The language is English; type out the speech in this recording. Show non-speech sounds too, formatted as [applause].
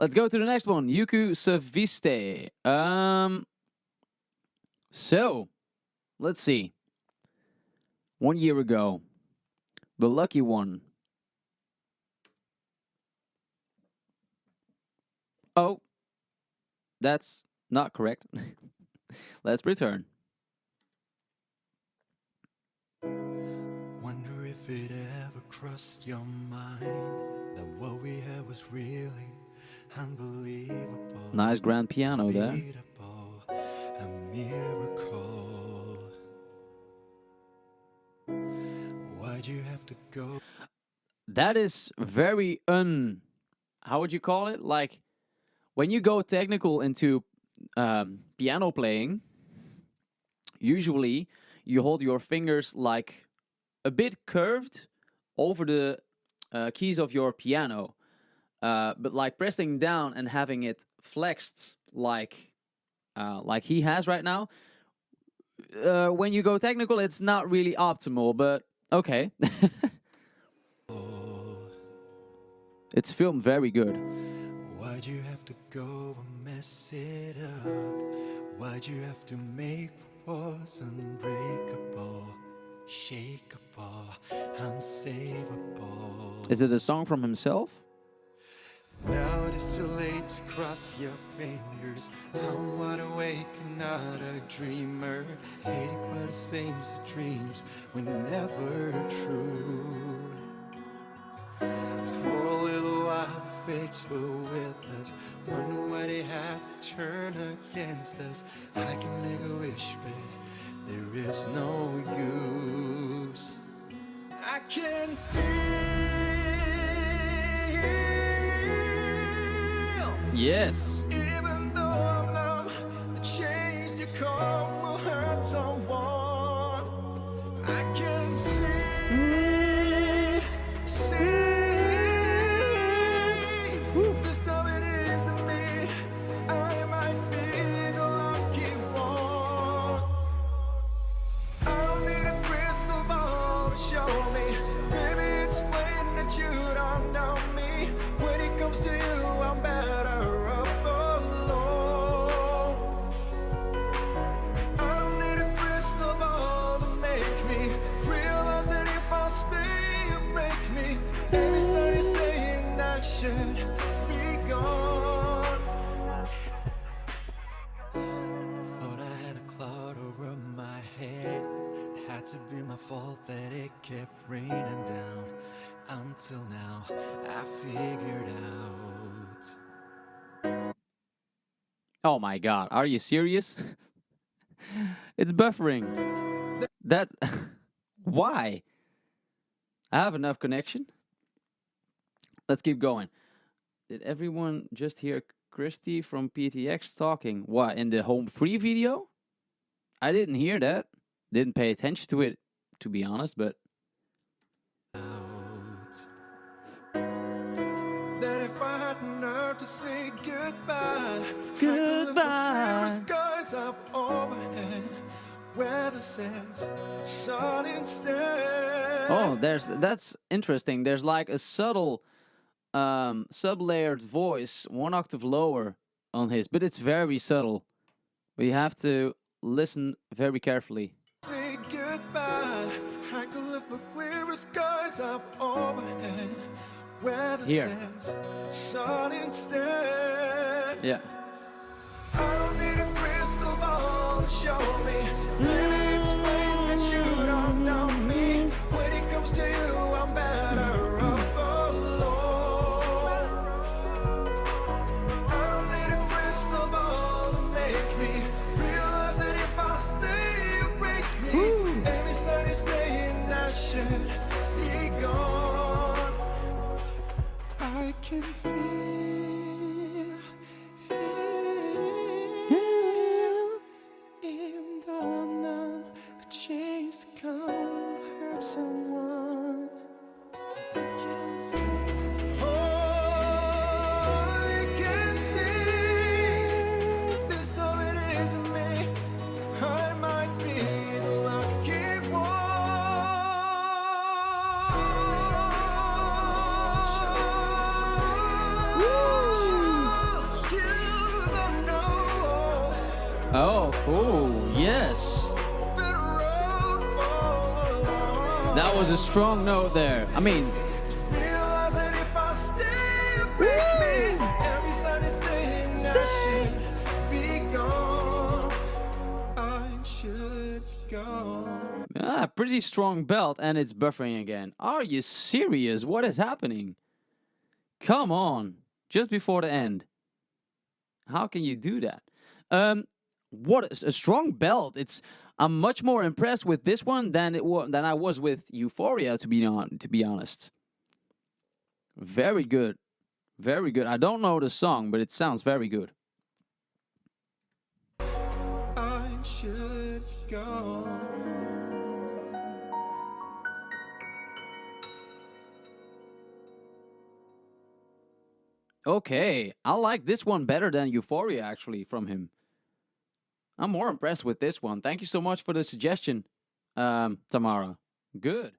Let's go to the next one. Yuku Saviste. Um, so, let's see. One year ago, the lucky one. Oh, that's not correct. [laughs] Let's return. Wonder if it ever crossed your mind that what we had was really. Nice grand piano there. A miracle. Why'd you have to go? That is very un. How would you call it? Like when you go technical into um, piano playing, usually you hold your fingers like a bit curved over the uh, keys of your piano, uh, but like pressing down and having it flexed like uh, like he has right now. Uh, when you go technical, it's not really optimal, but okay. [laughs] it's filmed very good. Why'd you have to go and mess it up? Why'd you have to make was unbreakable, shakeable, unsavable? Is it a song from himself? It is too late to cross your fingers. I'm wide awake and not a dreamer. Hating but it seems the dreams were never true. For a little while, fates were with us. Wonder why they had to turn against us. I can make a wish, but there is no use. I can feel. Yes. Had to be my fault that it kept raining down. Until now, I figured out. Oh my god, are you serious? [laughs] it's buffering. That's [laughs] why? I have enough connection. Let's keep going. Did everyone just hear Christy from PTX talking? What, in the home free video? I didn't hear that. Didn't pay attention to it, to be honest, but That if I had nerve to say goodbye, Goodbye. skies up overhead, where the says sun instead. Oh, there's that's interesting. There's like a subtle um sub-layered voice, one octave lower on his, but it's very subtle. But you have to listen very carefully. Here. says sun instead. Yeah. Oh, yes. That was a strong note there. I mean, ah, pretty strong belt and it's buffering again. Are you serious? What is happening? Come on. Just before the end. How can you do that? Um, what a, a strong belt. It's I'm much more impressed with this one than it was than I was with Euphoria to be on to be honest. Very good. Very good. I don't know the song, but it sounds very good. I should go. Okay, I like this one better than Euphoria actually from him. I'm more impressed with this one. Thank you so much for the suggestion, um, Tamara. Good.